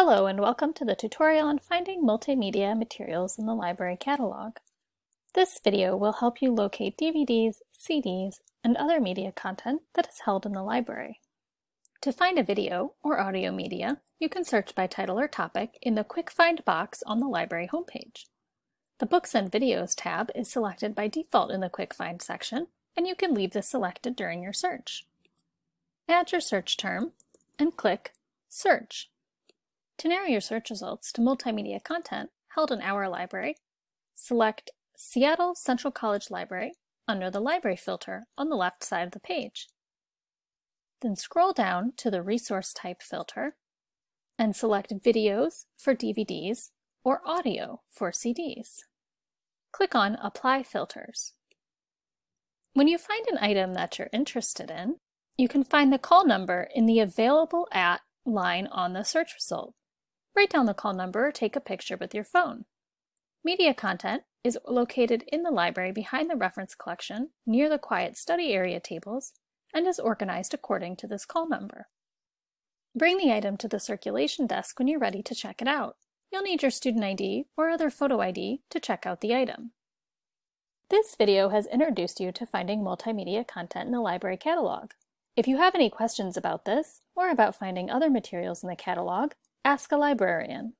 Hello and welcome to the tutorial on finding multimedia materials in the library catalog. This video will help you locate DVDs, CDs, and other media content that is held in the library. To find a video or audio media, you can search by title or topic in the Quick Find box on the library homepage. The Books and Videos tab is selected by default in the Quick Find section, and you can leave this selected during your search. Add your search term and click Search. To narrow your search results to multimedia content held in our library, select Seattle Central College Library under the Library filter on the left side of the page. Then scroll down to the Resource Type filter and select Videos for DVDs or Audio for CDs. Click on Apply Filters. When you find an item that you're interested in, you can find the call number in the Available At line on the search result. Write down the call number or take a picture with your phone. Media content is located in the library behind the reference collection near the quiet study area tables and is organized according to this call number. Bring the item to the circulation desk when you're ready to check it out. You'll need your student ID or other photo ID to check out the item. This video has introduced you to finding multimedia content in the library catalog. If you have any questions about this, or about finding other materials in the catalog, Ask a librarian.